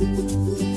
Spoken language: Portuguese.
Música